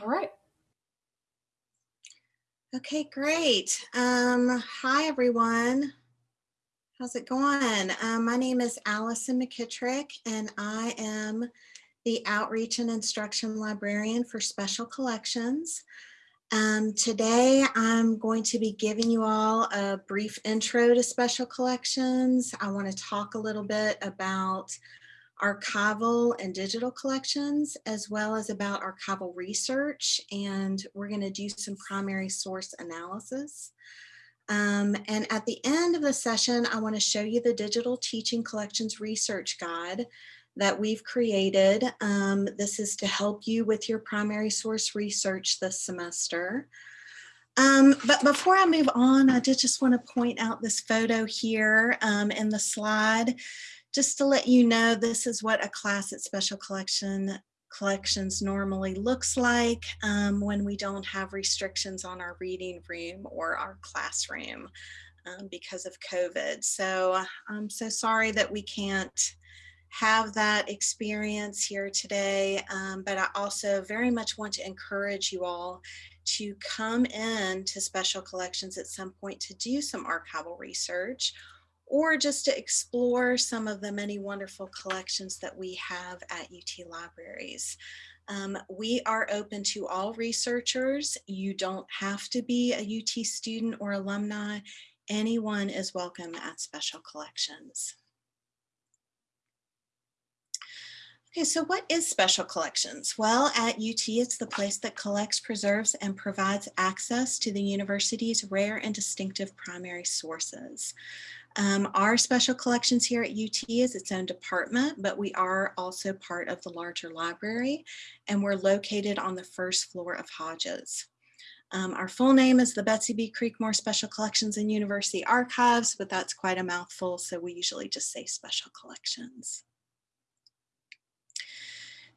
All right. Okay, great. Um, hi, everyone. How's it going? Um, my name is Allison McKittrick, and I am the Outreach and Instruction Librarian for Special Collections. Um, today, I'm going to be giving you all a brief intro to Special Collections. I want to talk a little bit about archival and digital collections, as well as about archival research. And we're going to do some primary source analysis. Um, and at the end of the session, I want to show you the Digital Teaching Collections Research Guide that we've created. Um, this is to help you with your primary source research this semester. Um, but before I move on, I did just want to point out this photo here um, in the slide just to let you know, this is what a class at Special Collection Collections normally looks like um, when we don't have restrictions on our reading room or our classroom um, because of COVID. So I'm so sorry that we can't have that experience here today, um, but I also very much want to encourage you all to come in to special collections at some point to do some archival research or just to explore some of the many wonderful collections that we have at UT Libraries. Um, we are open to all researchers. You don't have to be a UT student or alumni. Anyone is welcome at Special Collections. Okay, so what is Special Collections? Well, at UT, it's the place that collects, preserves, and provides access to the university's rare and distinctive primary sources. Um, our special collections here at UT is its own department, but we are also part of the larger library and we're located on the first floor of Hodges. Um, our full name is the Betsy B. Creekmore Special Collections and University Archives, but that's quite a mouthful, so we usually just say special collections.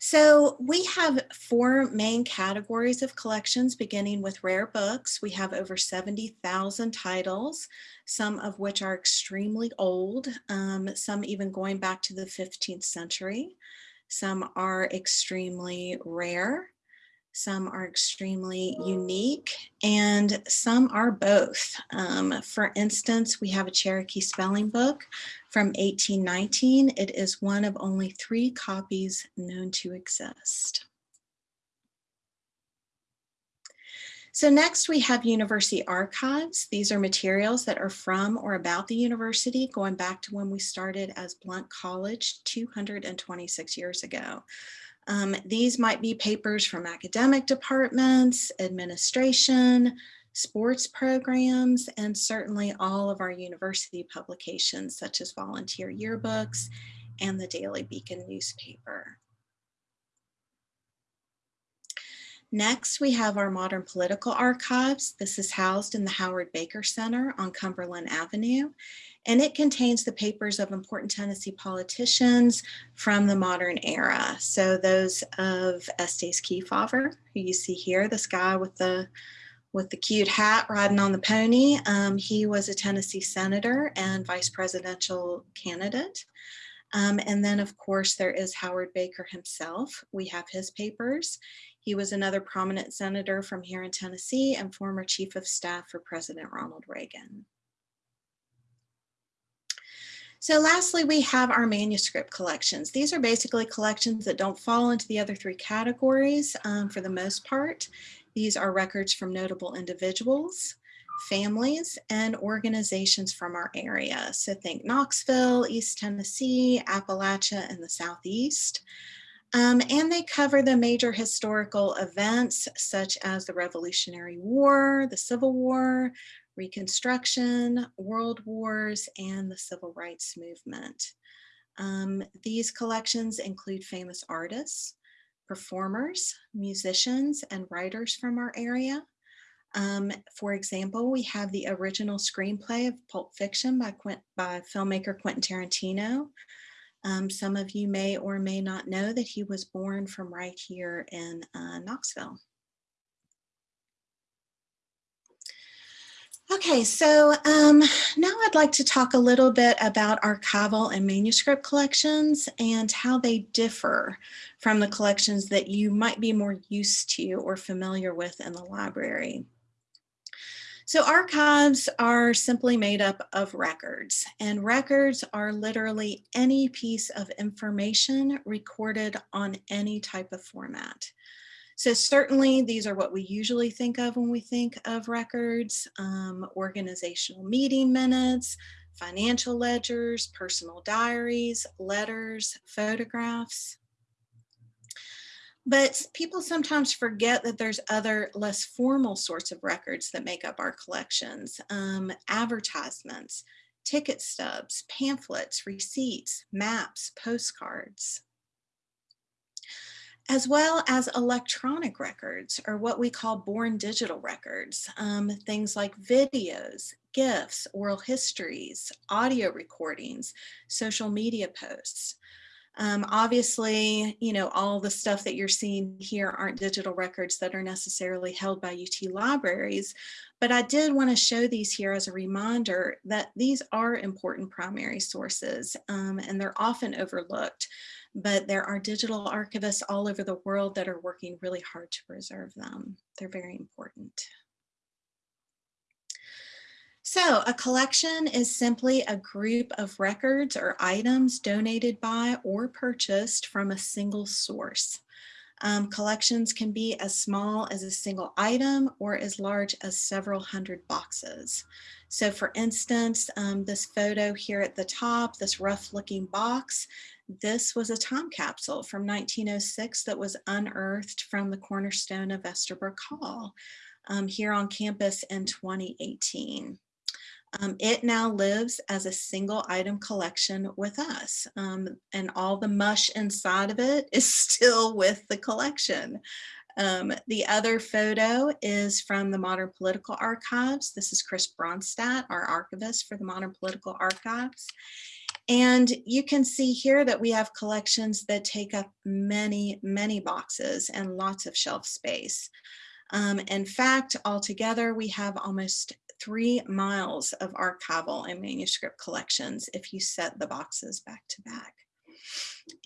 So we have four main categories of collections, beginning with rare books. We have over 70,000 titles, some of which are extremely old, um, some even going back to the 15th century. Some are extremely rare, some are extremely unique, and some are both. Um, for instance, we have a Cherokee spelling book from 1819. It is one of only three copies known to exist. So next we have university archives. These are materials that are from or about the university going back to when we started as Blount College 226 years ago. Um, these might be papers from academic departments, administration, sports programs, and certainly all of our university publications such as volunteer yearbooks and the Daily Beacon newspaper. Next, we have our modern political archives. This is housed in the Howard Baker Center on Cumberland Avenue and it contains the papers of important Tennessee politicians from the modern era. So those of Estes Kefauver, who you see here, this guy with the with the cute hat riding on the pony. Um, he was a Tennessee senator and vice presidential candidate. Um, and then of course there is Howard Baker himself. We have his papers. He was another prominent senator from here in Tennessee and former chief of staff for President Ronald Reagan. So lastly, we have our manuscript collections. These are basically collections that don't fall into the other three categories um, for the most part. These are records from notable individuals, families, and organizations from our area. So think Knoxville, East Tennessee, Appalachia, and the Southeast. Um, and they cover the major historical events such as the Revolutionary War, the Civil War, Reconstruction, World Wars, and the Civil Rights Movement. Um, these collections include famous artists, performers, musicians, and writers from our area. Um, for example, we have the original screenplay of Pulp Fiction by, Quint by filmmaker Quentin Tarantino. Um, some of you may or may not know that he was born from right here in uh, Knoxville. Okay, so um, now I'd like to talk a little bit about archival and manuscript collections and how they differ from the collections that you might be more used to or familiar with in the library. So archives are simply made up of records and records are literally any piece of information recorded on any type of format. So certainly these are what we usually think of when we think of records, um, organizational meeting minutes, financial ledgers, personal diaries, letters, photographs. But people sometimes forget that there's other less formal sorts of records that make up our collections. Um, advertisements, ticket stubs, pamphlets, receipts, maps, postcards as well as electronic records or what we call born digital records, um, things like videos, GIFs, oral histories, audio recordings, social media posts. Um, obviously, you know, all the stuff that you're seeing here aren't digital records that are necessarily held by UT libraries, but I did want to show these here as a reminder that these are important primary sources um, and they're often overlooked but there are digital archivists all over the world that are working really hard to preserve them. They're very important. So a collection is simply a group of records or items donated by or purchased from a single source. Um, collections can be as small as a single item or as large as several hundred boxes. So for instance, um, this photo here at the top, this rough looking box, this was a time capsule from 1906 that was unearthed from the cornerstone of Estabrook Hall um, here on campus in 2018. Um, it now lives as a single item collection with us um, and all the mush inside of it is still with the collection. Um, the other photo is from the Modern Political Archives. This is Chris Bronstadt, our archivist for the Modern Political Archives. And you can see here that we have collections that take up many, many boxes and lots of shelf space. Um, in fact, altogether, we have almost three miles of archival and manuscript collections if you set the boxes back to back.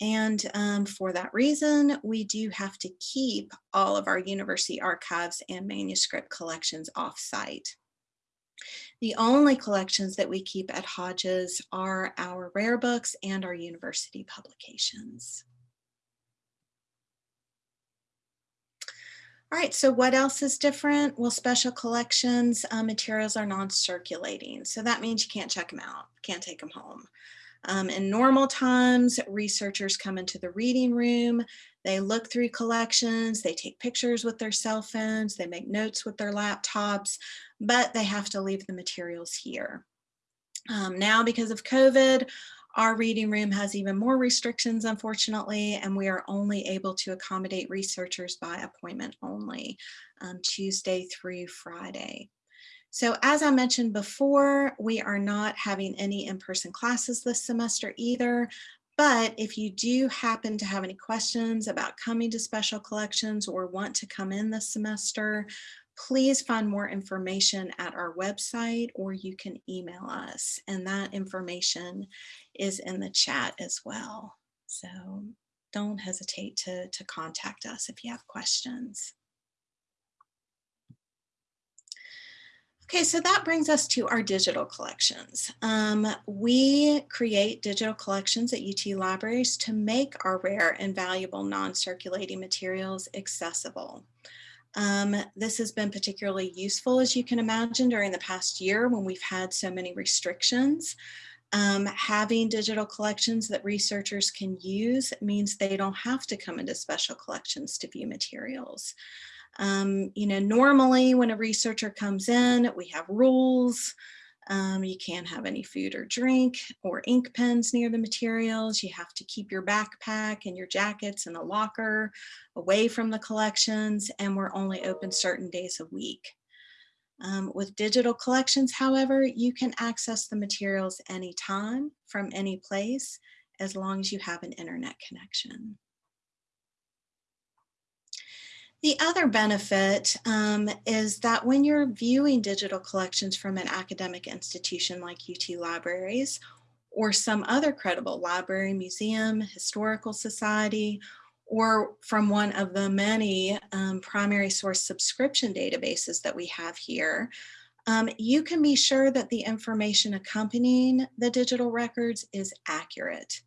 And um, for that reason, we do have to keep all of our university archives and manuscript collections off-site. The only collections that we keep at Hodges are our rare books and our university publications. All right, so what else is different? Well, special collections uh, materials are non-circulating. So that means you can't check them out, can't take them home. Um, in normal times, researchers come into the reading room, they look through collections, they take pictures with their cell phones, they make notes with their laptops, but they have to leave the materials here. Um, now, because of COVID, our reading room has even more restrictions, unfortunately, and we are only able to accommodate researchers by appointment only, um, Tuesday through Friday. So as I mentioned before, we are not having any in-person classes this semester either, but if you do happen to have any questions about coming to special collections or want to come in this semester, please find more information at our website or you can email us and that information is in the chat as well. So don't hesitate to, to contact us if you have questions. Okay, so that brings us to our digital collections. Um, we create digital collections at UT Libraries to make our rare and valuable non-circulating materials accessible. Um, this has been particularly useful, as you can imagine, during the past year when we've had so many restrictions. Um, having digital collections that researchers can use means they don't have to come into special collections to view materials. Um, you know, normally when a researcher comes in, we have rules, um, you can't have any food or drink or ink pens near the materials. You have to keep your backpack and your jackets in a locker away from the collections and we're only open certain days a week. Um, with digital collections, however, you can access the materials anytime from any place as long as you have an internet connection. The other benefit um, is that when you're viewing digital collections from an academic institution like UT Libraries or some other credible library, museum, historical society, or from one of the many um, primary source subscription databases that we have here, um, you can be sure that the information accompanying the digital records is accurate.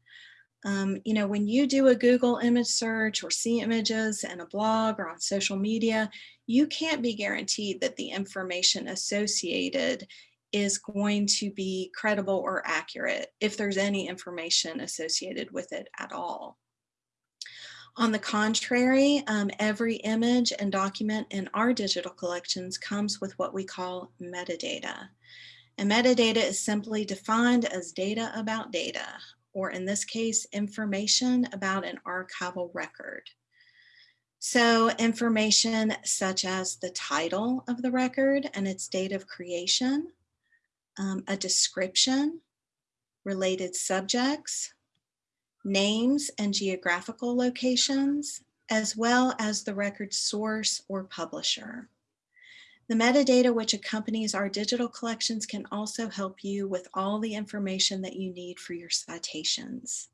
Um, you know, when you do a Google image search or see images in a blog or on social media, you can't be guaranteed that the information associated is going to be credible or accurate if there's any information associated with it at all. On the contrary, um, every image and document in our digital collections comes with what we call metadata. And metadata is simply defined as data about data, or in this case, information about an archival record. So information such as the title of the record and its date of creation, um, a description, related subjects, names and geographical locations, as well as the record source or publisher. The metadata which accompanies our digital collections can also help you with all the information that you need for your citations.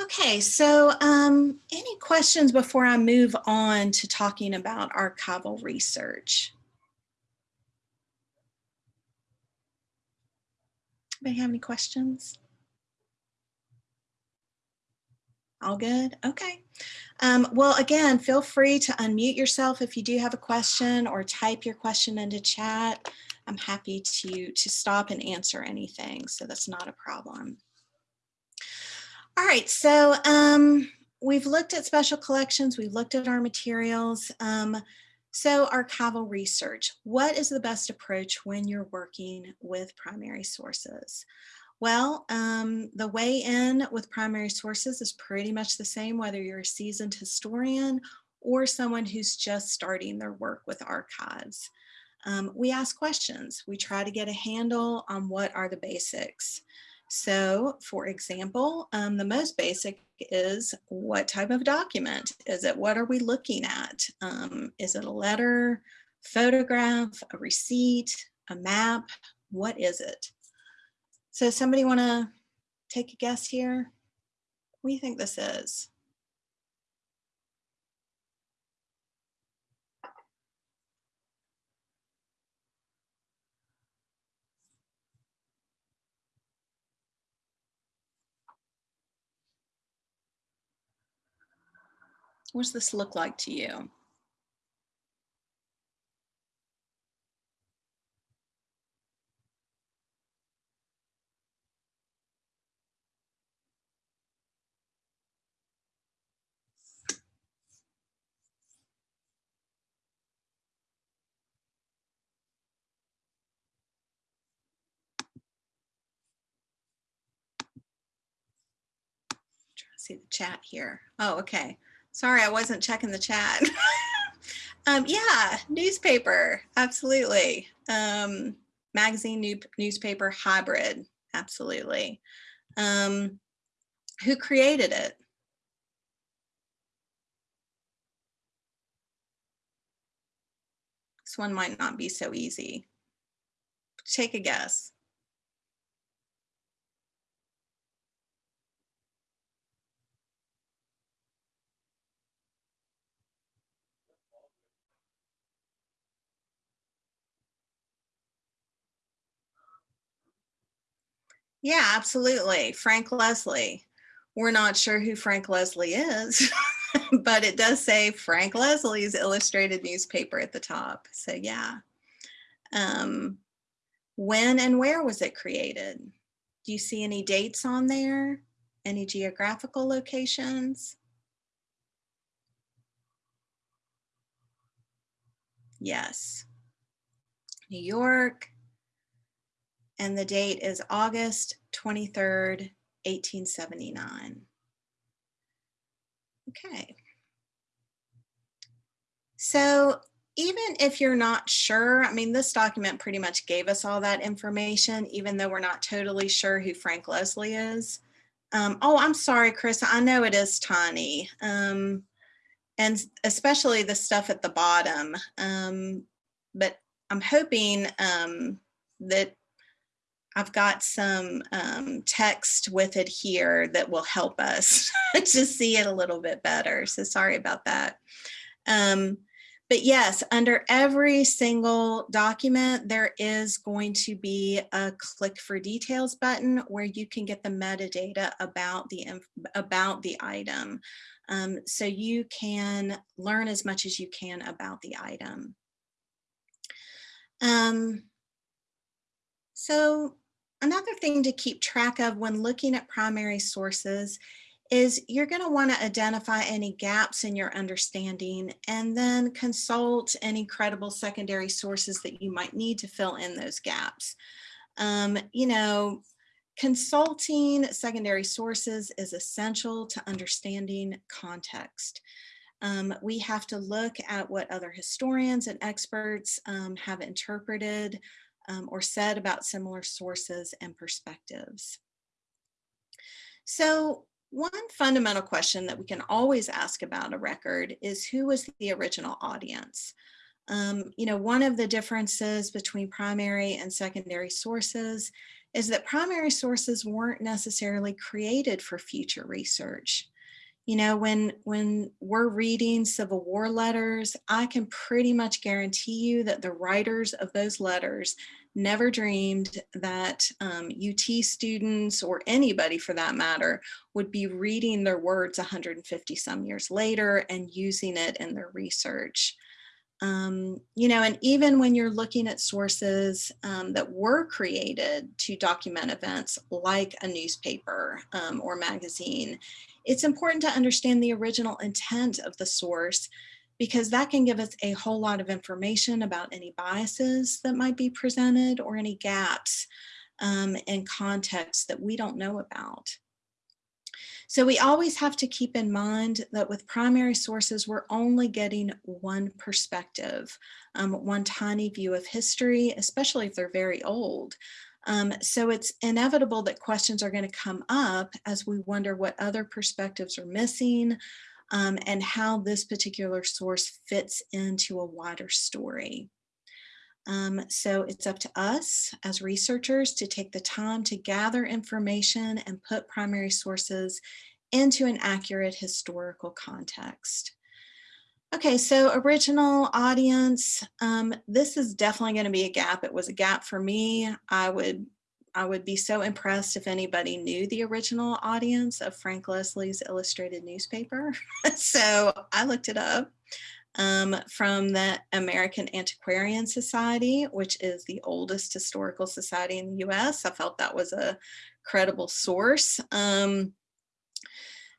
Okay, so um, any questions before I move on to talking about archival research? Anybody have any questions? All good? Okay. Um, well, again, feel free to unmute yourself if you do have a question or type your question into chat. I'm happy to, to stop and answer anything, so that's not a problem. All right, so um, we've looked at special collections, we've looked at our materials. Um, so archival research, what is the best approach when you're working with primary sources? Well, um, the way in with primary sources is pretty much the same, whether you're a seasoned historian or someone who's just starting their work with archives. Um, we ask questions. We try to get a handle on what are the basics. So for example, um, the most basic is what type of document is it? What are we looking at? Um, is it a letter, photograph, a receipt, a map? What is it? So somebody want to take a guess here? What do you think this is? What does this look like to you? See the chat here. Oh, okay. Sorry, I wasn't checking the chat. um, yeah, newspaper, absolutely. Um, magazine, new, newspaper, hybrid, absolutely. Um, who created it? This one might not be so easy. Take a guess. Yeah, absolutely. Frank Leslie. We're not sure who Frank Leslie is, but it does say Frank Leslie's illustrated newspaper at the top. So yeah. Um, when and where was it created? Do you see any dates on there? Any geographical locations? Yes. New York, and the date is August 23rd, 1879. Okay. So even if you're not sure, I mean, this document pretty much gave us all that information, even though we're not totally sure who Frank Leslie is. Um, oh, I'm sorry, Chris. I know it is tiny. Um, and especially the stuff at the bottom. Um, but I'm hoping um, that I've got some um, text with it here that will help us to see it a little bit better. So sorry about that. Um, but yes, under every single document, there is going to be a click for details button where you can get the metadata about the, about the item. Um, so you can learn as much as you can about the item. Um, so another thing to keep track of when looking at primary sources is you're going to want to identify any gaps in your understanding and then consult any credible secondary sources that you might need to fill in those gaps. Um, you know, consulting secondary sources is essential to understanding context. Um, we have to look at what other historians and experts um, have interpreted um, or said about similar sources and perspectives. So one fundamental question that we can always ask about a record is who was the original audience? Um, you know, one of the differences between primary and secondary sources is that primary sources weren't necessarily created for future research. You know, when, when we're reading Civil War letters, I can pretty much guarantee you that the writers of those letters never dreamed that um, UT students or anybody for that matter would be reading their words 150 some years later and using it in their research. Um, you know, and even when you're looking at sources um, that were created to document events like a newspaper um, or magazine, it's important to understand the original intent of the source because that can give us a whole lot of information about any biases that might be presented or any gaps um, in context that we don't know about. So we always have to keep in mind that with primary sources, we're only getting one perspective, um, one tiny view of history, especially if they're very old. Um, so it's inevitable that questions are going to come up as we wonder what other perspectives are missing, um, and how this particular source fits into a wider story. Um, so it's up to us as researchers to take the time to gather information and put primary sources into an accurate historical context. Okay, so original audience, um, this is definitely going to be a gap. It was a gap for me. I would I would be so impressed if anybody knew the original audience of Frank Leslie's illustrated newspaper. so I looked it up um, from the American Antiquarian Society, which is the oldest historical society in the US. I felt that was a credible source. Um,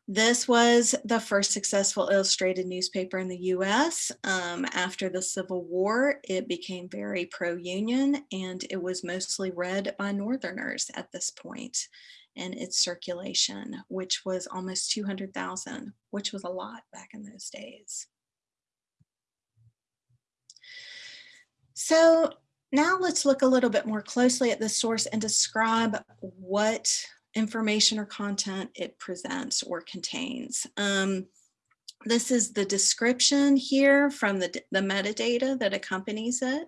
this was the first successful illustrated newspaper in the US. Um, after the Civil War, it became very pro-union and it was mostly read by Northerners at this point in its circulation, which was almost 200,000, which was a lot back in those days. So now let's look a little bit more closely at the source and describe what information or content it presents or contains. Um, this is the description here from the, the metadata that accompanies it.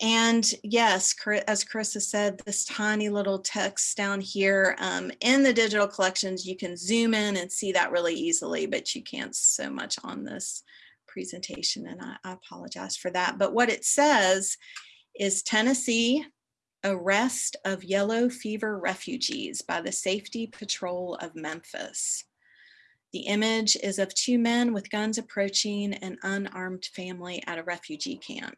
And yes, as Chris has said, this tiny little text down here um, in the digital collections, you can zoom in and see that really easily, but you can't so much on this presentation. And I, I apologize for that. But what it says is Tennessee arrest of yellow fever refugees by the Safety Patrol of Memphis. The image is of two men with guns approaching an unarmed family at a refugee camp.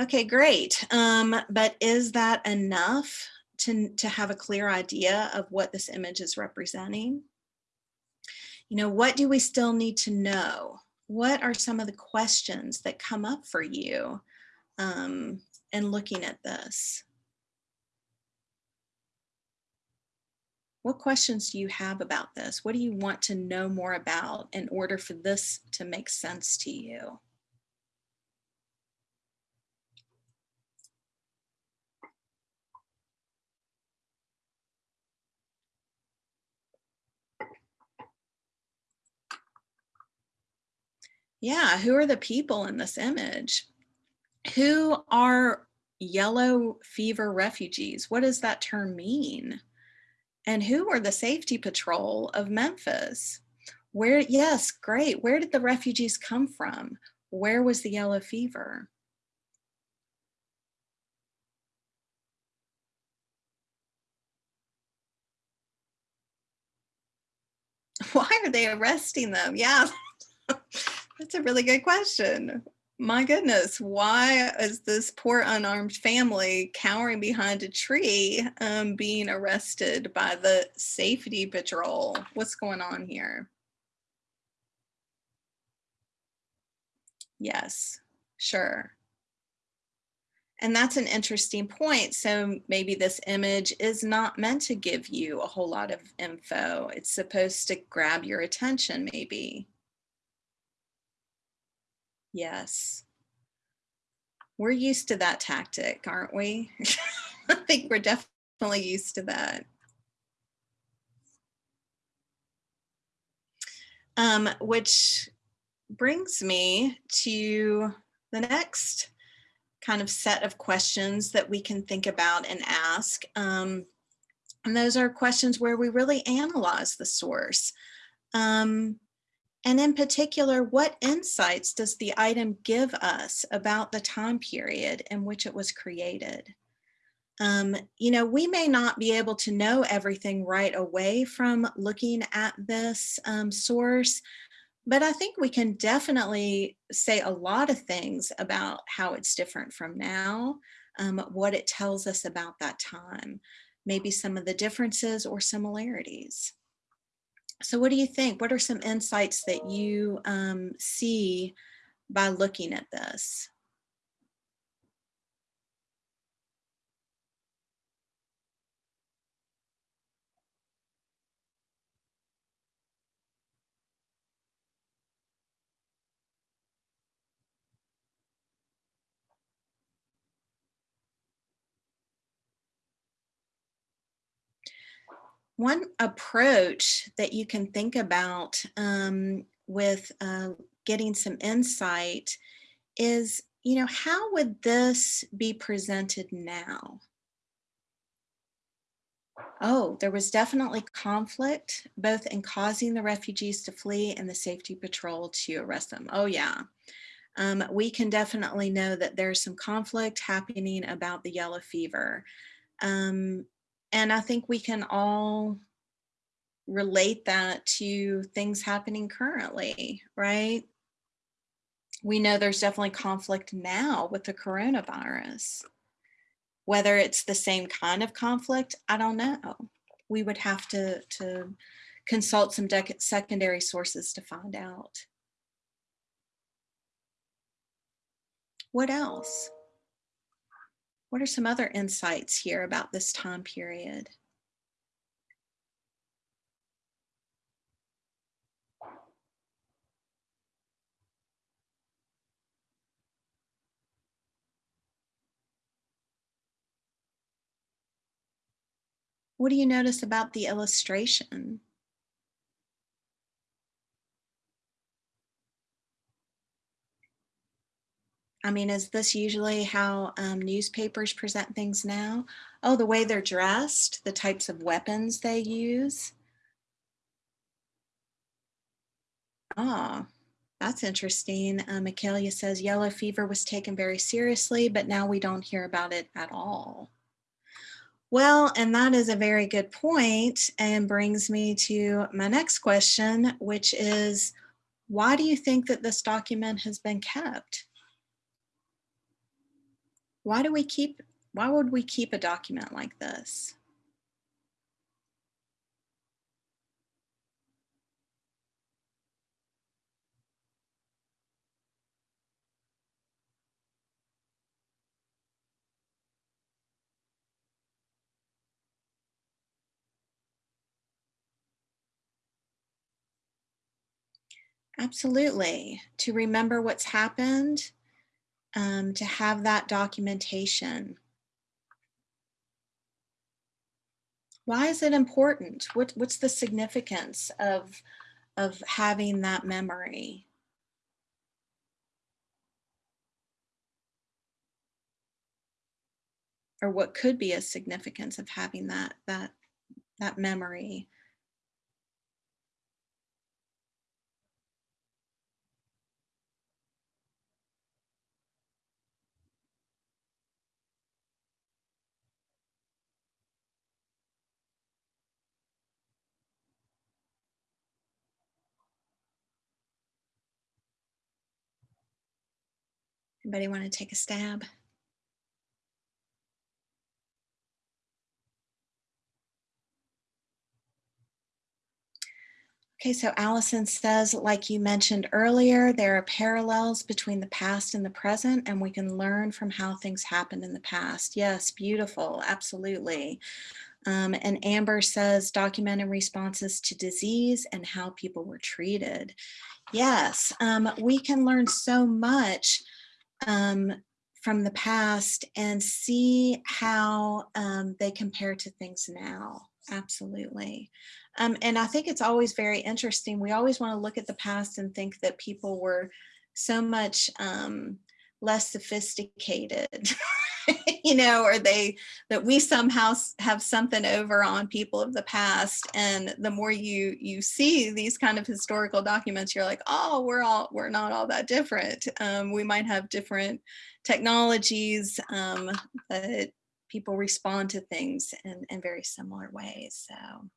Okay, great. Um, but is that enough to, to have a clear idea of what this image is representing? You know, what do we still need to know? What are some of the questions that come up for you um, and looking at this? What questions do you have about this? What do you want to know more about in order for this to make sense to you? Yeah, who are the people in this image? Who are yellow fever refugees? What does that term mean? And who are the safety patrol of Memphis? Where, yes, great. Where did the refugees come from? Where was the yellow fever? Why are they arresting them? Yeah, that's a really good question. My goodness, why is this poor unarmed family cowering behind a tree um, being arrested by the safety patrol? What's going on here? Yes, sure. And that's an interesting point. So maybe this image is not meant to give you a whole lot of info. It's supposed to grab your attention maybe. Yes. We're used to that tactic, aren't we? I think we're definitely used to that. Um, which brings me to the next kind of set of questions that we can think about and ask. Um, and those are questions where we really analyze the source. Um, and in particular, what insights does the item give us about the time period in which it was created? Um, you know, we may not be able to know everything right away from looking at this um, source, but I think we can definitely say a lot of things about how it's different from now, um, what it tells us about that time, maybe some of the differences or similarities. So what do you think? What are some insights that you um, see by looking at this? One approach that you can think about um, with uh, getting some insight is, you know, how would this be presented now? Oh, there was definitely conflict, both in causing the refugees to flee and the safety patrol to arrest them. Oh yeah. Um, we can definitely know that there's some conflict happening about the yellow fever. Um, and I think we can all relate that to things happening currently, right? We know there's definitely conflict now with the coronavirus. Whether it's the same kind of conflict, I don't know. We would have to, to consult some secondary sources to find out. What else? What are some other insights here about this time period? What do you notice about the illustration? I mean, is this usually how um, newspapers present things now? Oh, the way they're dressed, the types of weapons they use. Ah, oh, that's interesting. Uh, Michaelia says yellow fever was taken very seriously, but now we don't hear about it at all. Well, and that is a very good point and brings me to my next question, which is, why do you think that this document has been kept? Why do we keep, why would we keep a document like this? Absolutely. To remember what's happened um, to have that documentation. Why is it important? What, what's the significance of, of having that memory? Or what could be a significance of having that, that, that memory? Anybody want to take a stab? Okay, so Allison says, like you mentioned earlier, there are parallels between the past and the present, and we can learn from how things happened in the past. Yes, beautiful, absolutely. Um, and Amber says, documenting responses to disease and how people were treated. Yes, um, we can learn so much um, from the past and see how um, they compare to things now. Absolutely. Um, and I think it's always very interesting. We always want to look at the past and think that people were so much um, less sophisticated, you know, or they that we somehow have something over on people of the past. And the more you you see these kind of historical documents, you're like, oh, we're all we're not all that different. Um, we might have different technologies, um, but people respond to things in, in very similar ways. So.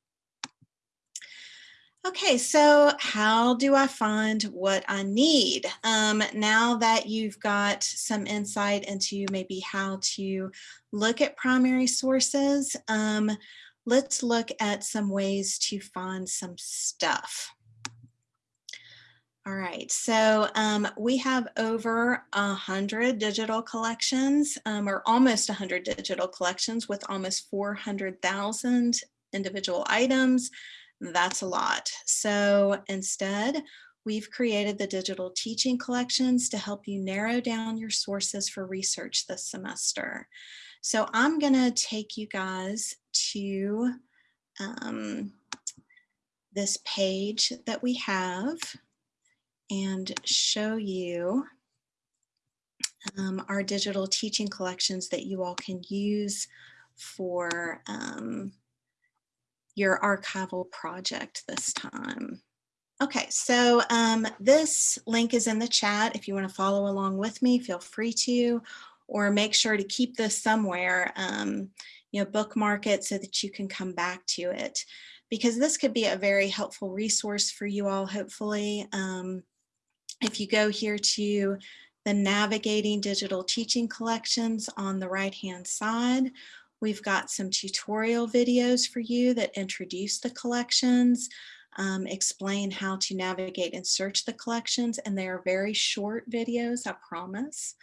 Okay, so how do I find what I need? Um, now that you've got some insight into maybe how to look at primary sources, um, let's look at some ways to find some stuff. All right, so um, we have over a hundred digital collections, um, or almost a hundred digital collections with almost 400,000 individual items, that's a lot. So instead, we've created the digital teaching collections to help you narrow down your sources for research this semester. So I'm gonna take you guys to um, this page that we have and show you um, our digital teaching collections that you all can use for um, your archival project this time. Okay, so um, this link is in the chat. If you want to follow along with me, feel free to, or make sure to keep this somewhere, um, you know, bookmark it so that you can come back to it because this could be a very helpful resource for you all, hopefully. Um, if you go here to the Navigating Digital Teaching Collections on the right-hand side, We've got some tutorial videos for you that introduce the collections, um, explain how to navigate and search the collections, and they are very short videos, I promise.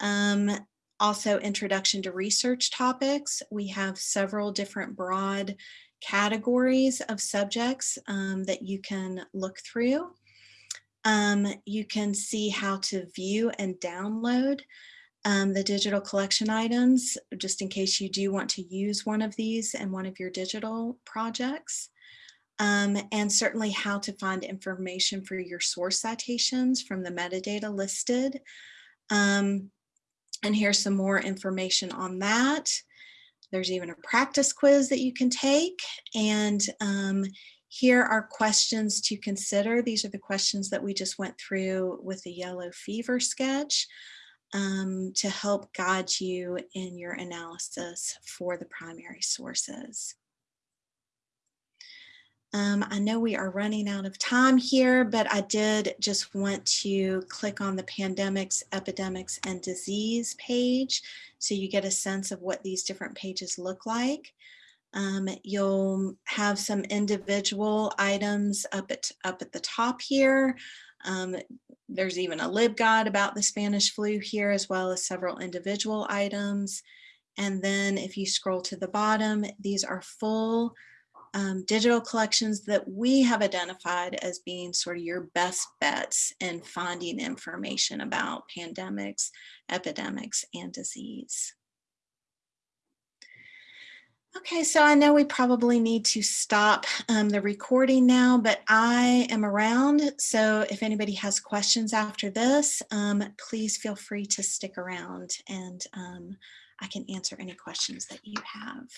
Um, also, introduction to research topics. We have several different broad categories of subjects um, that you can look through. Um, you can see how to view and download um, the digital collection items, just in case you do want to use one of these in one of your digital projects. Um, and certainly how to find information for your source citations from the metadata listed. Um, and here's some more information on that. There's even a practice quiz that you can take. And um, here are questions to consider. These are the questions that we just went through with the yellow fever sketch um, to help guide you in your analysis for the primary sources. Um, I know we are running out of time here, but I did just want to click on the pandemics, epidemics, and disease page so you get a sense of what these different pages look like. Um, you'll have some individual items up at, up at the top here. Um, there's even a LibGuide about the Spanish flu here, as well as several individual items. And then if you scroll to the bottom, these are full um, digital collections that we have identified as being sort of your best bets in finding information about pandemics, epidemics, and disease. Okay, so I know we probably need to stop um, the recording now, but I am around. So if anybody has questions after this, um, please feel free to stick around and um, I can answer any questions that you have.